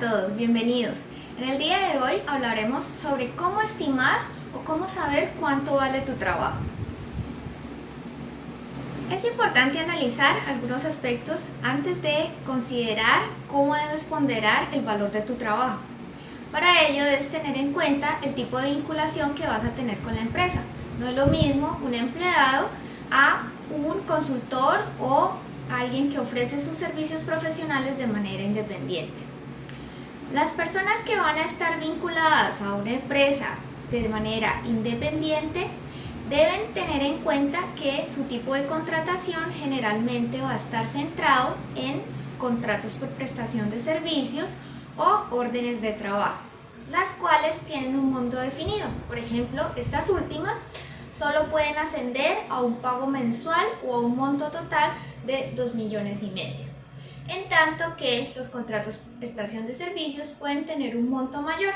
todos, bienvenidos. En el día de hoy hablaremos sobre cómo estimar o cómo saber cuánto vale tu trabajo. Es importante analizar algunos aspectos antes de considerar cómo debes ponderar el valor de tu trabajo. Para ello debes tener en cuenta el tipo de vinculación que vas a tener con la empresa. No es lo mismo un empleado a un consultor o alguien que ofrece sus servicios profesionales de manera independiente. Las personas que van a estar vinculadas a una empresa de manera independiente deben tener en cuenta que su tipo de contratación generalmente va a estar centrado en contratos por prestación de servicios o órdenes de trabajo, las cuales tienen un monto definido. Por ejemplo, estas últimas solo pueden ascender a un pago mensual o a un monto total de 2 millones y medio en tanto que los contratos por prestación de servicios pueden tener un monto mayor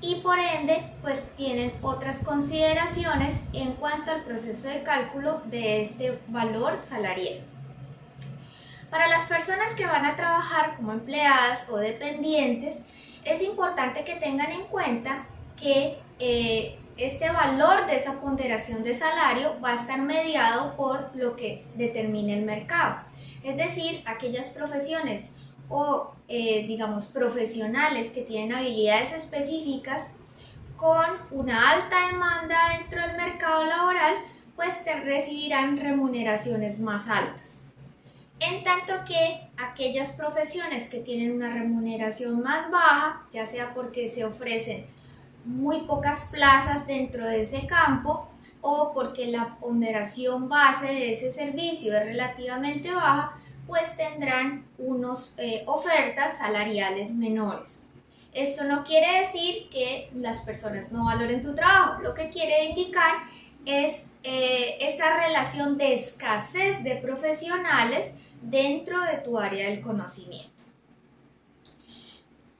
y por ende pues tienen otras consideraciones en cuanto al proceso de cálculo de este valor salarial. Para las personas que van a trabajar como empleadas o dependientes, es importante que tengan en cuenta que eh, este valor de esa ponderación de salario va a estar mediado por lo que determine el mercado es decir, aquellas profesiones o eh, digamos profesionales que tienen habilidades específicas con una alta demanda dentro del mercado laboral, pues te recibirán remuneraciones más altas. En tanto que aquellas profesiones que tienen una remuneración más baja, ya sea porque se ofrecen muy pocas plazas dentro de ese campo o porque la ponderación base de ese servicio es relativamente baja, pues tendrán unas eh, ofertas salariales menores. Esto no quiere decir que las personas no valoren tu trabajo, lo que quiere indicar es eh, esa relación de escasez de profesionales dentro de tu área del conocimiento.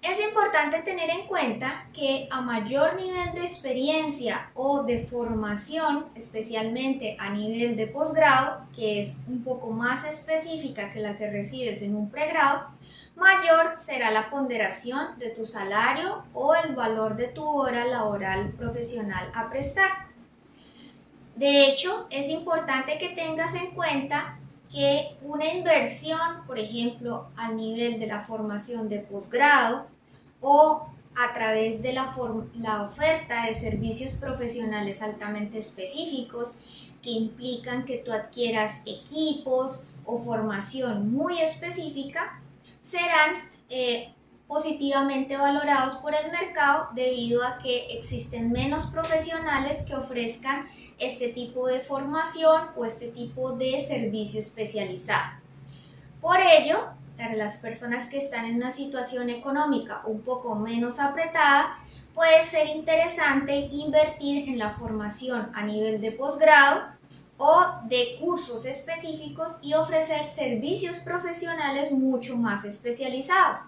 Es importante tener en cuenta que a mayor nivel de experiencia o de formación, especialmente a nivel de posgrado, que es un poco más específica que la que recibes en un pregrado, mayor será la ponderación de tu salario o el valor de tu hora laboral profesional a prestar. De hecho, es importante que tengas en cuenta que una inversión, por ejemplo, al nivel de la formación de posgrado, o a través de la, la oferta de servicios profesionales altamente específicos que implican que tú adquieras equipos o formación muy específica, serán eh, positivamente valorados por el mercado debido a que existen menos profesionales que ofrezcan este tipo de formación o este tipo de servicio especializado. Por ello, para las personas que están en una situación económica un poco menos apretada, puede ser interesante invertir en la formación a nivel de posgrado o de cursos específicos y ofrecer servicios profesionales mucho más especializados,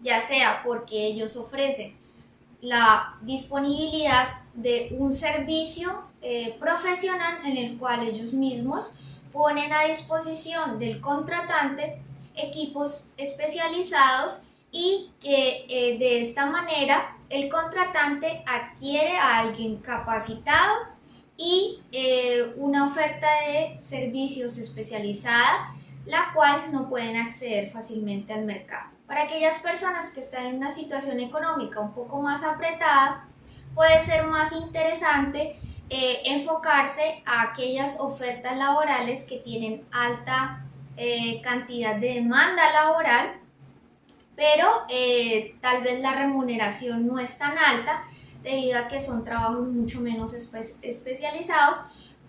ya sea porque ellos ofrecen la disponibilidad de un servicio eh, profesional en el cual ellos mismos ponen a disposición del contratante equipos especializados y que eh, de esta manera el contratante adquiere a alguien capacitado y eh, una oferta de servicios especializada, la cual no pueden acceder fácilmente al mercado. Para aquellas personas que están en una situación económica un poco más apretada, puede ser más interesante eh, enfocarse a aquellas ofertas laborales que tienen alta eh, cantidad de demanda laboral, pero eh, tal vez la remuneración no es tan alta debido a que son trabajos mucho menos especializados,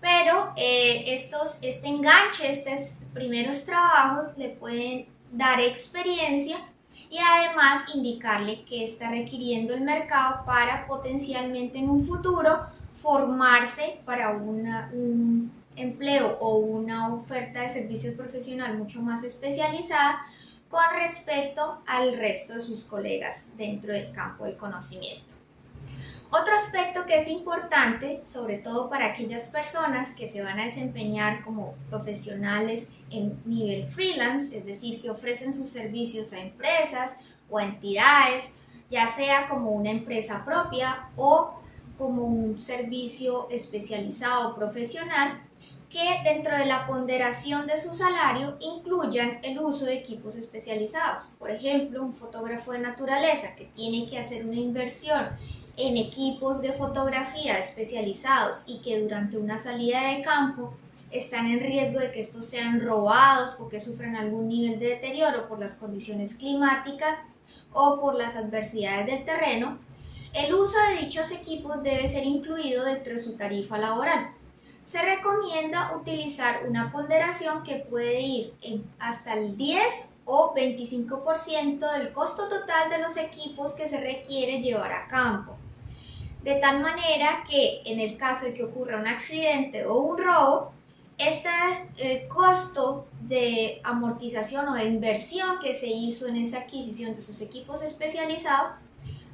pero eh, estos, este enganche, estos primeros trabajos le pueden dar experiencia y además indicarle que está requiriendo el mercado para potencialmente en un futuro formarse para una, un empleo o una oferta de servicios profesional mucho más especializada con respecto al resto de sus colegas dentro del campo del conocimiento. Otro aspecto que es importante, sobre todo para aquellas personas que se van a desempeñar como profesionales en nivel freelance, es decir, que ofrecen sus servicios a empresas o entidades, ya sea como una empresa propia o como un servicio especializado profesional que dentro de la ponderación de su salario incluyan el uso de equipos especializados. Por ejemplo, un fotógrafo de naturaleza que tiene que hacer una inversión en equipos de fotografía especializados y que durante una salida de campo están en riesgo de que estos sean robados o que sufran algún nivel de deterioro por las condiciones climáticas o por las adversidades del terreno, el uso de dichos equipos debe ser incluido dentro de su tarifa laboral se recomienda utilizar una ponderación que puede ir hasta el 10 o 25% del costo total de los equipos que se requiere llevar a campo. De tal manera que en el caso de que ocurra un accidente o un robo, este eh, costo de amortización o de inversión que se hizo en esa adquisición de esos equipos especializados,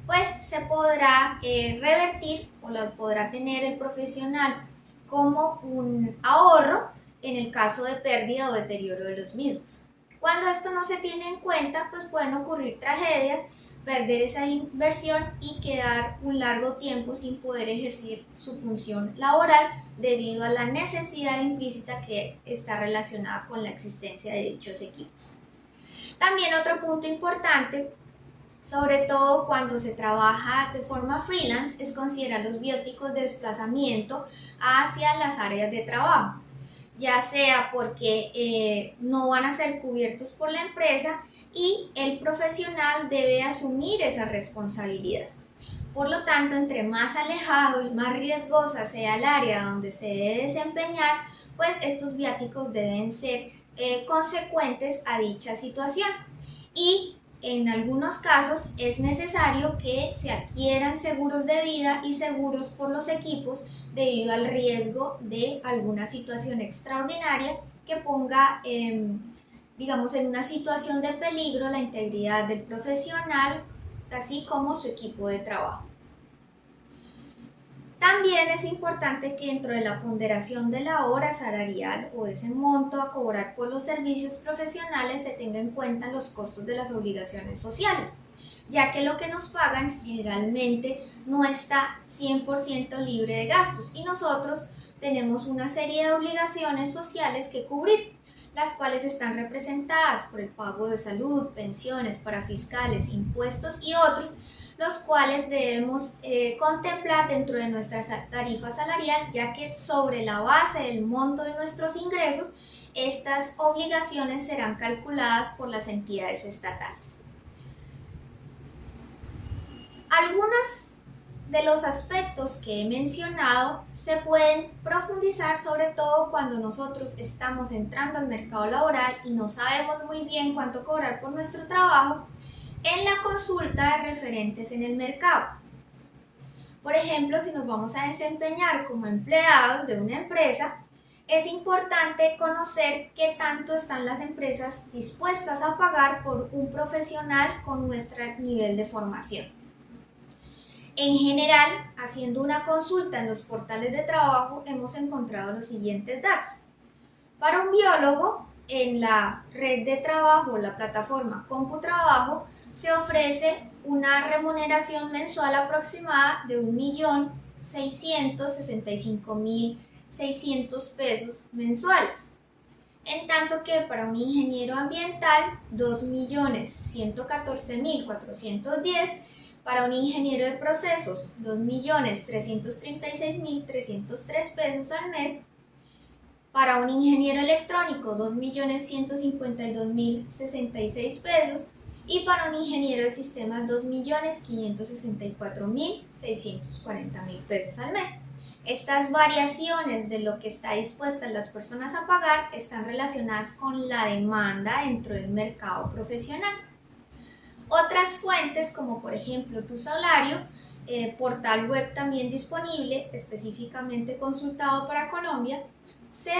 pues se podrá eh, revertir o lo podrá tener el profesional como un ahorro en el caso de pérdida o deterioro de los mismos. Cuando esto no se tiene en cuenta, pues pueden ocurrir tragedias, perder esa inversión y quedar un largo tiempo sin poder ejercer su función laboral debido a la necesidad implícita que está relacionada con la existencia de dichos equipos. También otro punto importante sobre todo cuando se trabaja de forma freelance, es considerar los bióticos de desplazamiento hacia las áreas de trabajo, ya sea porque eh, no van a ser cubiertos por la empresa y el profesional debe asumir esa responsabilidad. Por lo tanto, entre más alejado y más riesgosa sea el área donde se debe desempeñar, pues estos viáticos deben ser eh, consecuentes a dicha situación. Y en algunos casos es necesario que se adquieran seguros de vida y seguros por los equipos debido al riesgo de alguna situación extraordinaria que ponga, em, digamos, en una situación de peligro la integridad del profesional, así como su equipo de trabajo. También es importante que dentro de la ponderación de la hora salarial o ese monto a cobrar por los servicios profesionales se tenga en cuenta los costos de las obligaciones sociales, ya que lo que nos pagan generalmente no está 100% libre de gastos y nosotros tenemos una serie de obligaciones sociales que cubrir, las cuales están representadas por el pago de salud, pensiones, para fiscales, impuestos y otros los cuales debemos eh, contemplar dentro de nuestra tarifa salarial, ya que sobre la base del monto de nuestros ingresos, estas obligaciones serán calculadas por las entidades estatales. Algunos de los aspectos que he mencionado se pueden profundizar sobre todo cuando nosotros estamos entrando al mercado laboral y no sabemos muy bien cuánto cobrar por nuestro trabajo en la consulta de referentes en el mercado. Por ejemplo, si nos vamos a desempeñar como empleados de una empresa, es importante conocer qué tanto están las empresas dispuestas a pagar por un profesional con nuestro nivel de formación. En general, haciendo una consulta en los portales de trabajo, hemos encontrado los siguientes datos. Para un biólogo, en la red de trabajo, la plataforma CompuTrabajo, se ofrece una remuneración mensual aproximada de 1.665.600 pesos mensuales. En tanto que para un ingeniero ambiental, 2.114.410, para un ingeniero de procesos, 2.336.303 pesos al mes, para un ingeniero electrónico, 2.152.066 pesos, y para un ingeniero de sistemas 2.564.640.000 pesos al mes. Estas variaciones de lo que está dispuestas las personas a pagar están relacionadas con la demanda dentro del mercado profesional. Otras fuentes como por ejemplo tu salario, eh, portal web también disponible, específicamente consultado para Colombia, se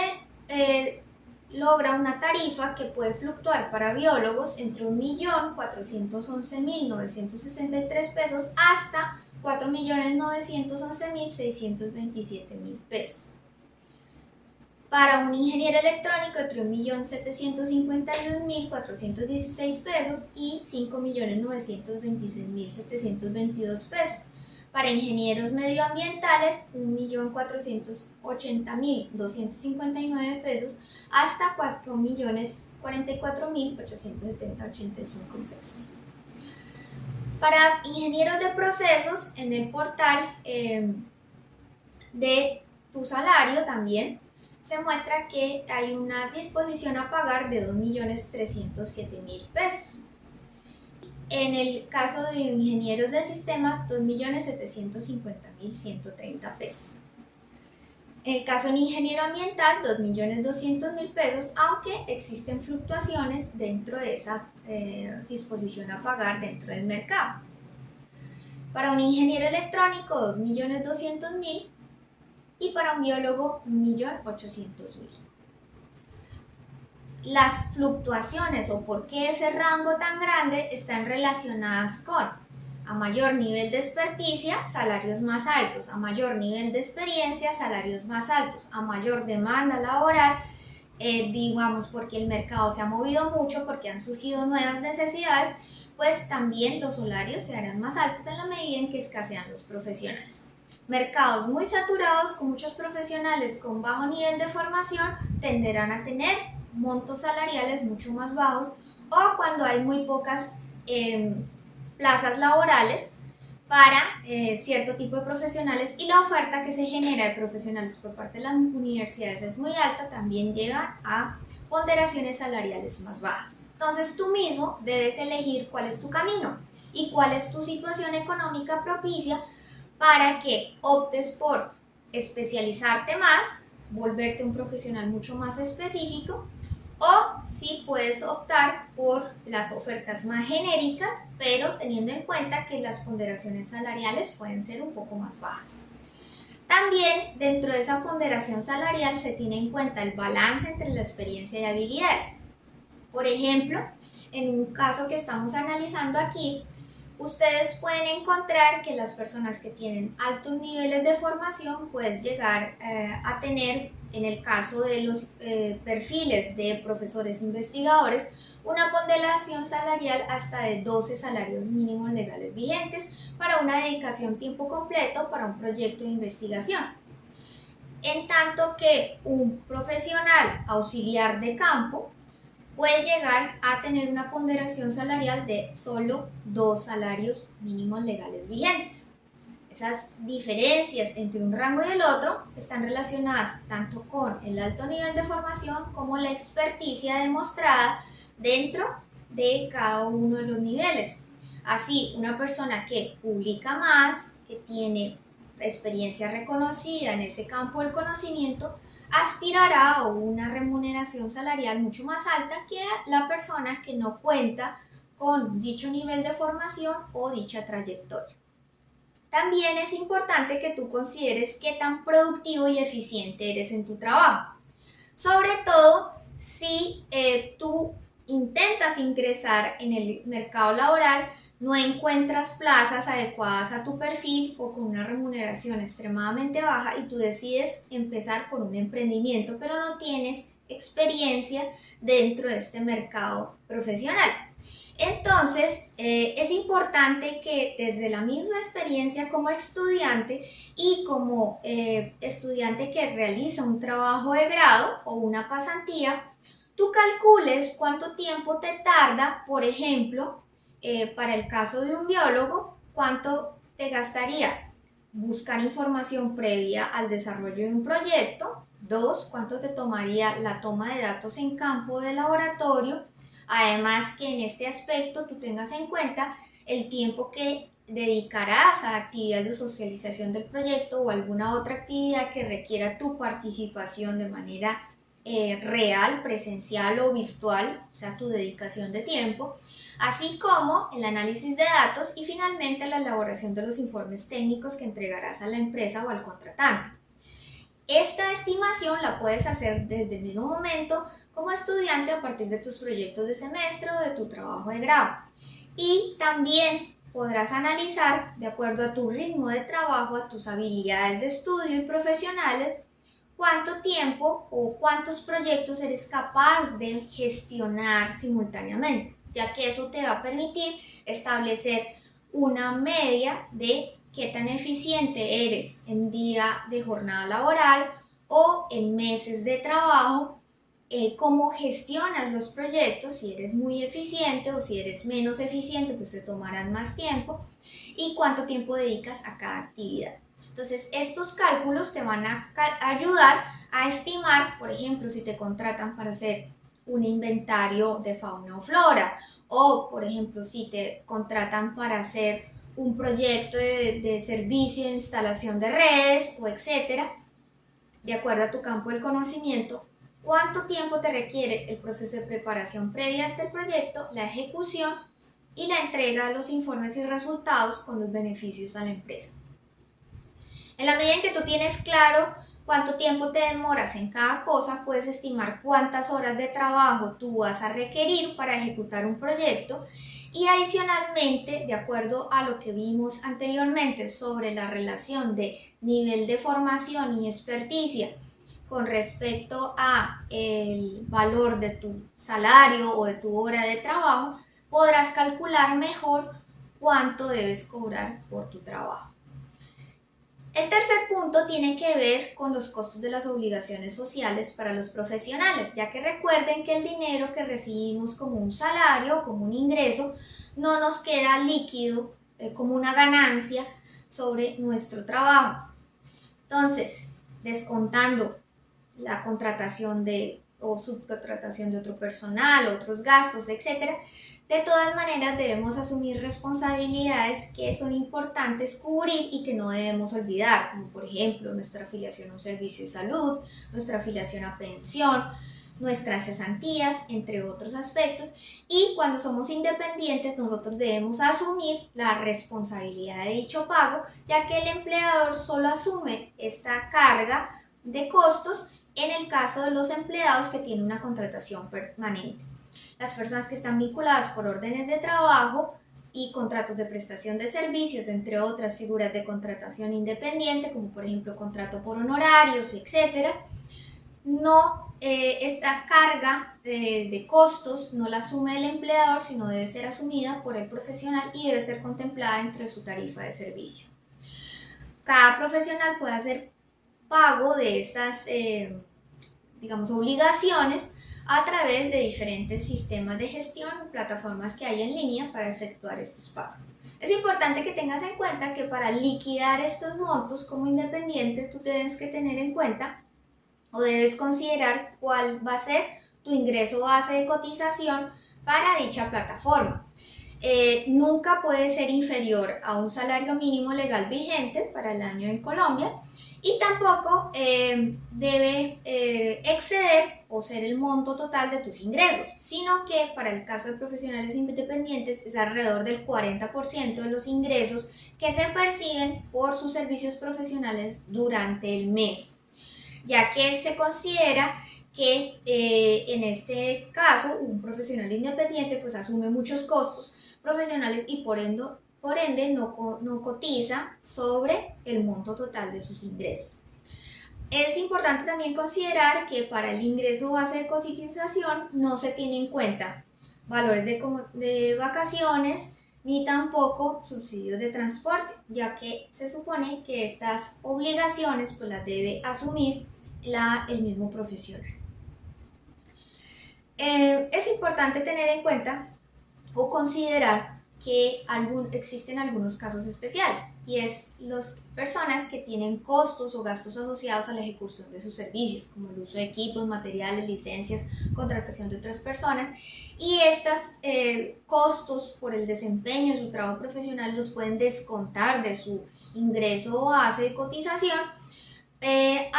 eh, logra una tarifa que puede fluctuar para biólogos entre 1.411.963 pesos hasta 4.911.627.000 pesos. Para un ingeniero electrónico entre 1.751.416 pesos y 5.926.722 pesos. Para ingenieros medioambientales, 1.480.259 pesos hasta 4.044.870.85 pesos. Para ingenieros de procesos, en el portal eh, de tu salario también se muestra que hay una disposición a pagar de 2.307.000 pesos. En el caso de ingenieros de sistemas, 2.750.130 pesos. En el caso de ingeniero ambiental, 2.200.000 pesos, aunque existen fluctuaciones dentro de esa eh, disposición a pagar dentro del mercado. Para un ingeniero electrónico, 2.200.000 y para un biólogo 1.800.000. Las fluctuaciones o por qué ese rango tan grande están relacionadas con a mayor nivel de experticia, salarios más altos, a mayor nivel de experiencia, salarios más altos, a mayor demanda laboral, eh, digamos porque el mercado se ha movido mucho, porque han surgido nuevas necesidades, pues también los salarios se harán más altos en la medida en que escasean los profesionales. Mercados muy saturados con muchos profesionales con bajo nivel de formación tenderán a tener montos salariales mucho más bajos o cuando hay muy pocas em, plazas laborales para eh, cierto tipo de profesionales y la oferta que se genera de profesionales por parte de las universidades es muy alta, también lleva a ponderaciones salariales más bajas. Entonces tú mismo debes elegir cuál es tu camino y cuál es tu situación económica propicia para que optes por especializarte más, volverte un profesional mucho más específico si puedes optar por las ofertas más genéricas, pero teniendo en cuenta que las ponderaciones salariales pueden ser un poco más bajas. También dentro de esa ponderación salarial se tiene en cuenta el balance entre la experiencia y habilidades. Por ejemplo, en un caso que estamos analizando aquí, ustedes pueden encontrar que las personas que tienen altos niveles de formación pueden llegar eh, a tener, en el caso de los eh, perfiles de profesores investigadores, una ponderación salarial hasta de 12 salarios mínimos legales vigentes para una dedicación tiempo completo para un proyecto de investigación. En tanto que un profesional auxiliar de campo puede llegar a tener una ponderación salarial de solo dos salarios mínimos legales vigentes. Esas diferencias entre un rango y el otro están relacionadas tanto con el alto nivel de formación como la experticia demostrada dentro de cada uno de los niveles. Así, una persona que publica más, que tiene experiencia reconocida en ese campo del conocimiento, aspirará a una remuneración salarial mucho más alta que la persona que no cuenta con dicho nivel de formación o dicha trayectoria. También es importante que tú consideres qué tan productivo y eficiente eres en tu trabajo. Sobre todo si eh, tú intentas ingresar en el mercado laboral no encuentras plazas adecuadas a tu perfil o con una remuneración extremadamente baja y tú decides empezar por un emprendimiento, pero no tienes experiencia dentro de este mercado profesional. Entonces, eh, es importante que desde la misma experiencia como estudiante y como eh, estudiante que realiza un trabajo de grado o una pasantía, tú calcules cuánto tiempo te tarda, por ejemplo, eh, para el caso de un biólogo, ¿cuánto te gastaría? Buscar información previa al desarrollo de un proyecto. Dos, ¿cuánto te tomaría la toma de datos en campo de laboratorio? Además que en este aspecto tú tengas en cuenta el tiempo que dedicarás a actividades de socialización del proyecto o alguna otra actividad que requiera tu participación de manera eh, real, presencial o virtual, o sea, tu dedicación de tiempo así como el análisis de datos y finalmente la elaboración de los informes técnicos que entregarás a la empresa o al contratante. Esta estimación la puedes hacer desde el mismo momento como estudiante a partir de tus proyectos de semestre o de tu trabajo de grado. Y también podrás analizar, de acuerdo a tu ritmo de trabajo, a tus habilidades de estudio y profesionales, cuánto tiempo o cuántos proyectos eres capaz de gestionar simultáneamente, ya que eso te va a permitir establecer una media de qué tan eficiente eres en día de jornada laboral o en meses de trabajo, eh, cómo gestionas los proyectos, si eres muy eficiente o si eres menos eficiente, pues te tomarán más tiempo y cuánto tiempo dedicas a cada actividad. Entonces, estos cálculos te van a ayudar a estimar, por ejemplo, si te contratan para hacer un inventario de fauna o flora, o por ejemplo, si te contratan para hacer un proyecto de, de servicio de instalación de redes o etcétera, de acuerdo a tu campo del conocimiento, cuánto tiempo te requiere el proceso de preparación previa del proyecto, la ejecución y la entrega de los informes y resultados con los beneficios a la empresa. En la medida en que tú tienes claro cuánto tiempo te demoras en cada cosa, puedes estimar cuántas horas de trabajo tú vas a requerir para ejecutar un proyecto y adicionalmente, de acuerdo a lo que vimos anteriormente sobre la relación de nivel de formación y experticia con respecto a el valor de tu salario o de tu hora de trabajo, podrás calcular mejor cuánto debes cobrar por tu trabajo. El tercer punto tiene que ver con los costos de las obligaciones sociales para los profesionales, ya que recuerden que el dinero que recibimos como un salario, como un ingreso, no nos queda líquido eh, como una ganancia sobre nuestro trabajo. Entonces, descontando la contratación de o subcontratación de otro personal, otros gastos, etc., de todas maneras, debemos asumir responsabilidades que son importantes cubrir y que no debemos olvidar, como por ejemplo nuestra afiliación a un servicio de salud, nuestra afiliación a pensión, nuestras cesantías, entre otros aspectos. Y cuando somos independientes, nosotros debemos asumir la responsabilidad de dicho pago, ya que el empleador solo asume esta carga de costos en el caso de los empleados que tienen una contratación permanente las personas que están vinculadas por órdenes de trabajo y contratos de prestación de servicios, entre otras figuras de contratación independiente, como por ejemplo contrato por honorarios, etc., no, eh, esta carga de, de costos no la asume el empleador, sino debe ser asumida por el profesional y debe ser contemplada dentro de su tarifa de servicio. Cada profesional puede hacer pago de estas, eh, digamos, obligaciones a través de diferentes sistemas de gestión plataformas que hay en línea para efectuar estos pagos. Es importante que tengas en cuenta que para liquidar estos montos como independiente tú debes que tener en cuenta o debes considerar cuál va a ser tu ingreso base de cotización para dicha plataforma. Eh, nunca puede ser inferior a un salario mínimo legal vigente para el año en Colombia y tampoco eh, debe eh, exceder o ser el monto total de tus ingresos, sino que para el caso de profesionales independientes es alrededor del 40% de los ingresos que se perciben por sus servicios profesionales durante el mes, ya que se considera que eh, en este caso un profesional independiente pues asume muchos costos profesionales y por ende por ende no, no cotiza sobre el monto total de sus ingresos. Es importante también considerar que para el ingreso base de cotización no se tiene en cuenta valores de, de, vacaciones ni tampoco subsidios de transporte, ya que se supone que estas obligaciones pues las debe asumir la, el mismo profesional. Eh, es importante tener en cuenta o considerar que existen algunos casos especiales y es las personas que tienen costos o gastos asociados a la ejecución de sus servicios, como el uso de equipos, materiales, licencias, contratación de otras personas y estos eh, costos por el desempeño de su trabajo profesional los pueden descontar de su ingreso o base de cotización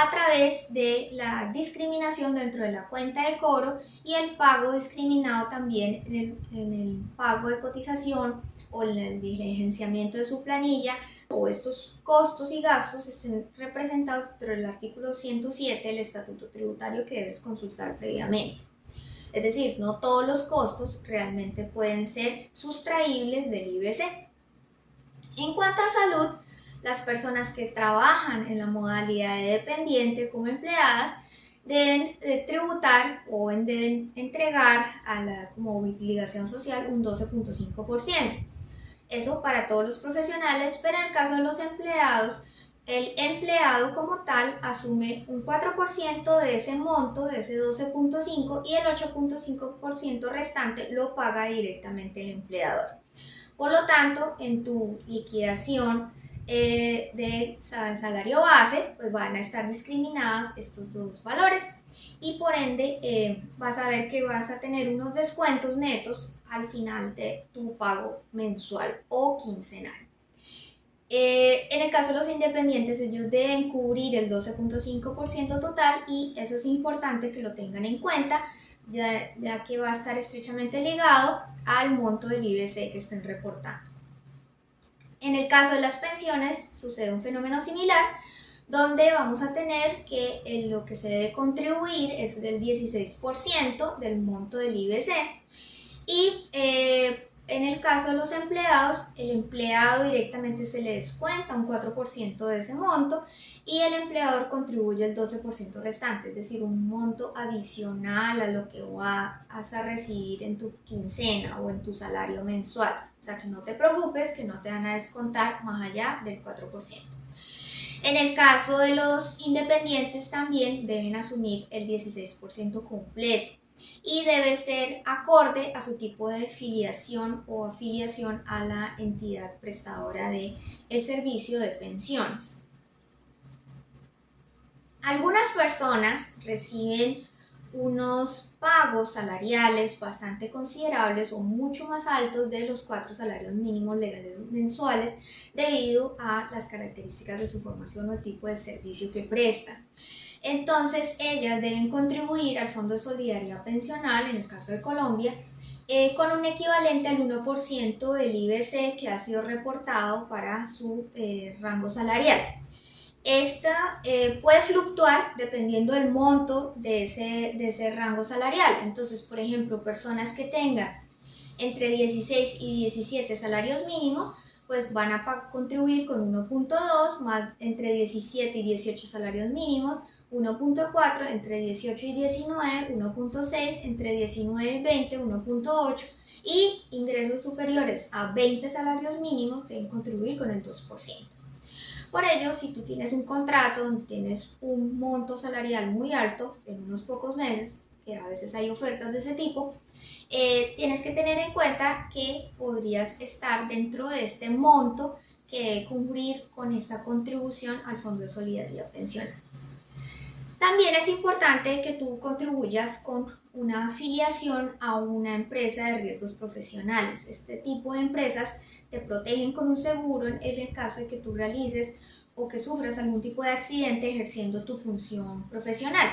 a través de la discriminación dentro de la cuenta de cobro y el pago discriminado también en el, en el pago de cotización o en el diligenciamiento de su planilla o estos costos y gastos estén representados dentro del artículo 107 del Estatuto Tributario que debes consultar previamente. Es decir, no todos los costos realmente pueden ser sustraíbles del IBC. En cuanto a salud, las personas que trabajan en la modalidad de dependiente como empleadas deben tributar o deben entregar a la, como obligación social un 12.5%. Eso para todos los profesionales, pero en el caso de los empleados, el empleado como tal asume un 4% de ese monto, de ese 12.5, y el 8.5% restante lo paga directamente el empleador. Por lo tanto, en tu liquidación eh, de salario base, pues van a estar discriminados estos dos valores y por ende eh, vas a ver que vas a tener unos descuentos netos al final de tu pago mensual o quincenal. Eh, en el caso de los independientes, ellos deben cubrir el 12.5% total y eso es importante que lo tengan en cuenta, ya, ya que va a estar estrechamente ligado al monto del IBC que estén reportando. En el caso de las pensiones sucede un fenómeno similar, donde vamos a tener que lo que se debe contribuir es del 16% del monto del IBC y eh, en el caso de los empleados, el empleado directamente se le descuenta un 4% de ese monto y el empleador contribuye el 12% restante, es decir, un monto adicional a lo que vas a recibir en tu quincena o en tu salario mensual. O sea, que no te preocupes, que no te van a descontar más allá del 4%. En el caso de los independientes también deben asumir el 16% completo y debe ser acorde a su tipo de filiación o afiliación a la entidad prestadora de servicio de pensiones. Algunas personas reciben unos pagos salariales bastante considerables o mucho más altos de los cuatro salarios mínimos legales mensuales debido a las características de su formación o el tipo de servicio que prestan. Entonces, ellas deben contribuir al Fondo de Solidaridad Pensional, en el caso de Colombia, eh, con un equivalente al 1% del IBC que ha sido reportado para su eh, rango salarial. Esta eh, puede fluctuar dependiendo del monto de ese, de ese rango salarial. Entonces, por ejemplo, personas que tengan entre 16 y 17 salarios mínimos, pues van a contribuir con 1.2 más entre 17 y 18 salarios mínimos, 1.4 entre 18 y 19, 1.6 entre 19 y 20, 1.8 y ingresos superiores a 20 salarios mínimos deben contribuir con el 2%. Por ello, si tú tienes un contrato donde tienes un monto salarial muy alto en unos pocos meses, que a veces hay ofertas de ese tipo, eh, tienes que tener en cuenta que podrías estar dentro de este monto que debe cubrir con esta contribución al Fondo de Solidaridad Pensional. También es importante que tú contribuyas con una afiliación a una empresa de riesgos profesionales. Este tipo de empresas te protegen con un seguro en el caso de que tú realices o que sufras algún tipo de accidente ejerciendo tu función profesional.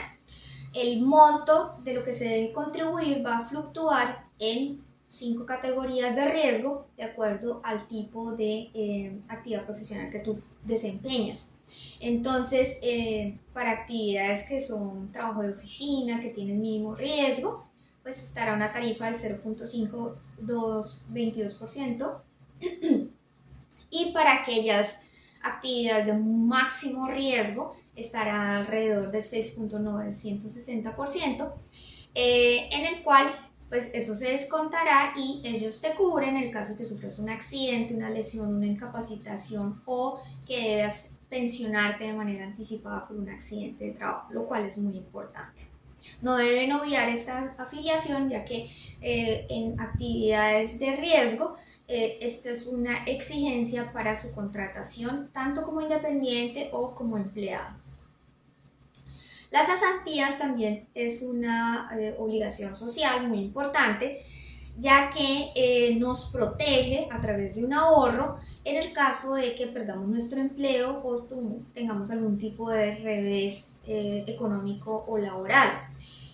El monto de lo que se debe contribuir va a fluctuar en cinco categorías de riesgo de acuerdo al tipo de eh, actividad profesional que tú desempeñas. Entonces, eh, para actividades que son trabajo de oficina, que tienen mínimo riesgo, pues estará una tarifa del 0.5222%. y para aquellas actividades de máximo riesgo, estará alrededor del 6.960%, eh, en el cual pues eso se descontará y ellos te cubren en el caso de que sufras un accidente, una lesión, una incapacitación o que debas pensionarte de manera anticipada por un accidente de trabajo, lo cual es muy importante. No deben obviar esta afiliación ya que eh, en actividades de riesgo eh, esta es una exigencia para su contratación tanto como independiente o como empleado. Las cesantías también es una eh, obligación social muy importante ya que nos protege a través de un ahorro en el caso de que perdamos nuestro empleo o tengamos algún tipo de revés eh, económico o laboral.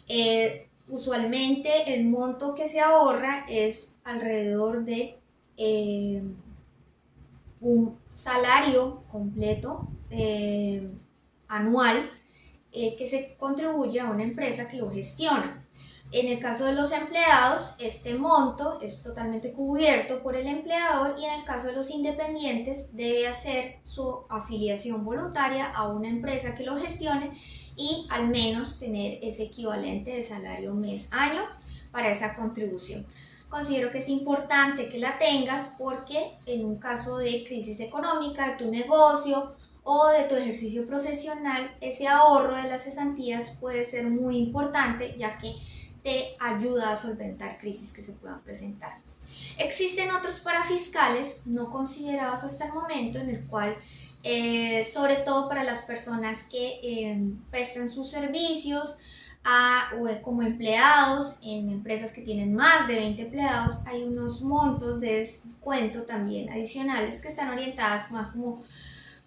Eh, usualmente el monto que se ahorra es alrededor de eh, un salario completo anual que se contribuye a una empresa que lo gestiona. En el caso de los empleados, este monto es totalmente cubierto por el empleador y en el caso de los independientes debe hacer su afiliación voluntaria a una empresa que lo gestione y al menos tener ese equivalente de salario mes-año para esa contribución. Considero que es importante que la tengas porque en un caso de crisis económica de tu negocio o de tu ejercicio profesional, ese ahorro de las cesantías puede ser muy importante ya que te ayuda a solventar crisis que se puedan presentar. Existen otros parafiscales no considerados hasta el momento en el cual, eh, sobre todo para las personas que eh, prestan sus servicios a, como empleados en empresas que tienen más de 20 empleados, hay unos montos de descuento también adicionales que están orientadas más como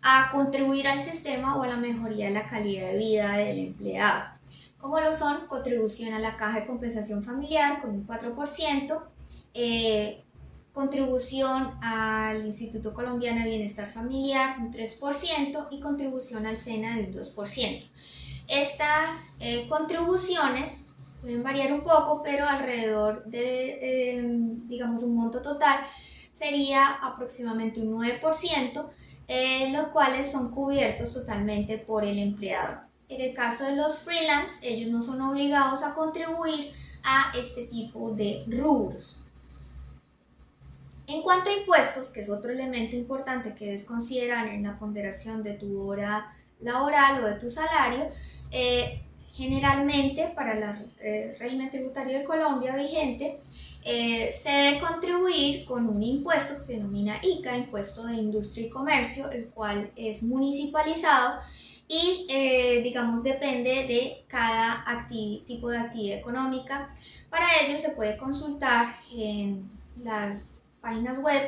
a contribuir al sistema o a la mejoría de la calidad de vida del empleado como lo son contribución a la caja de compensación familiar con un 4%, eh, contribución al Instituto Colombiano de Bienestar Familiar un 3% y contribución al SENA de un 2%. Estas eh, contribuciones pueden variar un poco, pero alrededor de, digamos, un monto total sería aproximadamente un 9%, eh, los cuales son cubiertos totalmente por el empleador. En el caso de los freelance, ellos no son obligados a contribuir a este tipo de rubros. En cuanto a impuestos, que es otro elemento importante que debes considerar en la ponderación de tu hora laboral o de tu salario, eh, generalmente para el eh, régimen tributario de Colombia vigente, eh, se debe contribuir con un impuesto que se denomina ICA, Impuesto de Industria y Comercio, el cual es municipalizado y eh, digamos depende de cada tipo de actividad económica. Para ello se puede consultar en las páginas web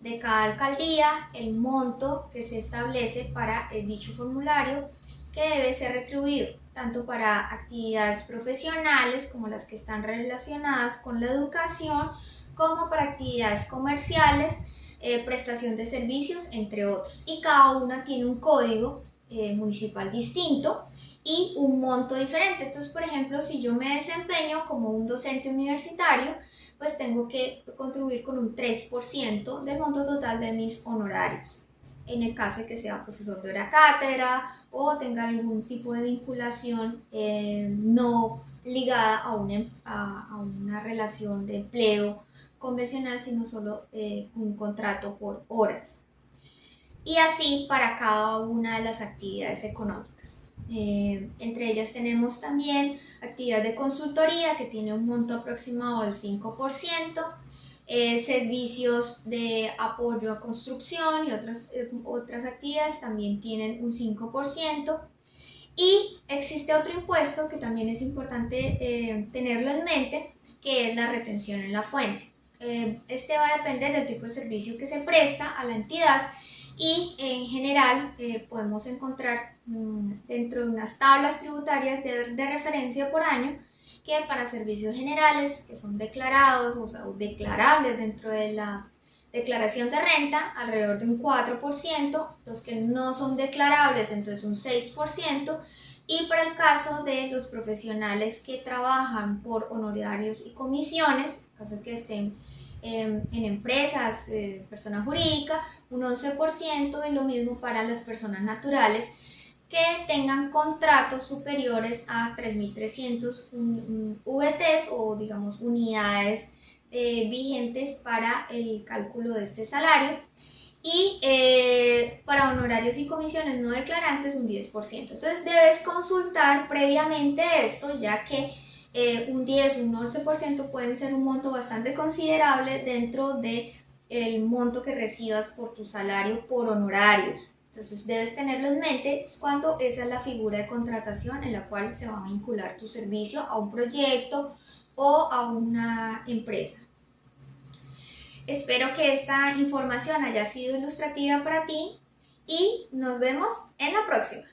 de cada alcaldía el monto que se establece para el dicho formulario que debe ser retribuido tanto para actividades profesionales como las que están relacionadas con la educación como para actividades comerciales, eh, prestación de servicios, entre otros. Y cada una tiene un código eh, municipal distinto y un monto diferente. Entonces, por ejemplo, si yo me desempeño como un docente universitario, pues tengo que contribuir con un 3% del monto total de mis honorarios. En el caso de que sea profesor de hora cátedra o tenga algún tipo de vinculación eh, no ligada a una, a, una, relación de empleo convencional, sino solo eh, un contrato por horas y así para cada una de las actividades económicas. Eh, entre ellas tenemos también actividad de consultoría que tiene un monto aproximado del 5%, eh, servicios de apoyo a construcción y otras, eh, otras actividades también tienen un 5%. Y existe otro impuesto que también es importante tenerlo en mente, que es la retención en la fuente. este va a depender del tipo de servicio que se presta a la entidad y en general eh, podemos encontrar mm, dentro de unas tablas tributarias de, referencia por año que para servicios generales que son declarados o sea, declarables dentro de la declaración de renta alrededor de un 4%, los que no son declarables entonces un 6%, y para el caso de los profesionales que trabajan por honorarios y comisiones, caso que estén en empresas, eh, persona jurídica, un 11% y lo mismo para las personas naturales que tengan contratos superiores a 3.300 VTs o digamos unidades eh, vigentes para el cálculo de este salario y eh, para honorarios y comisiones no declarantes un 10%. Entonces debes consultar previamente esto ya que eh, un 10, un 11% pueden ser un monto bastante considerable dentro de el monto que recibas por tu salario por honorarios. Entonces debes tenerlo en mente cuando esa es la figura de contratación en la cual se va a vincular tu servicio a un proyecto o a una empresa. Espero que esta información haya sido ilustrativa para ti y nos vemos en la próxima.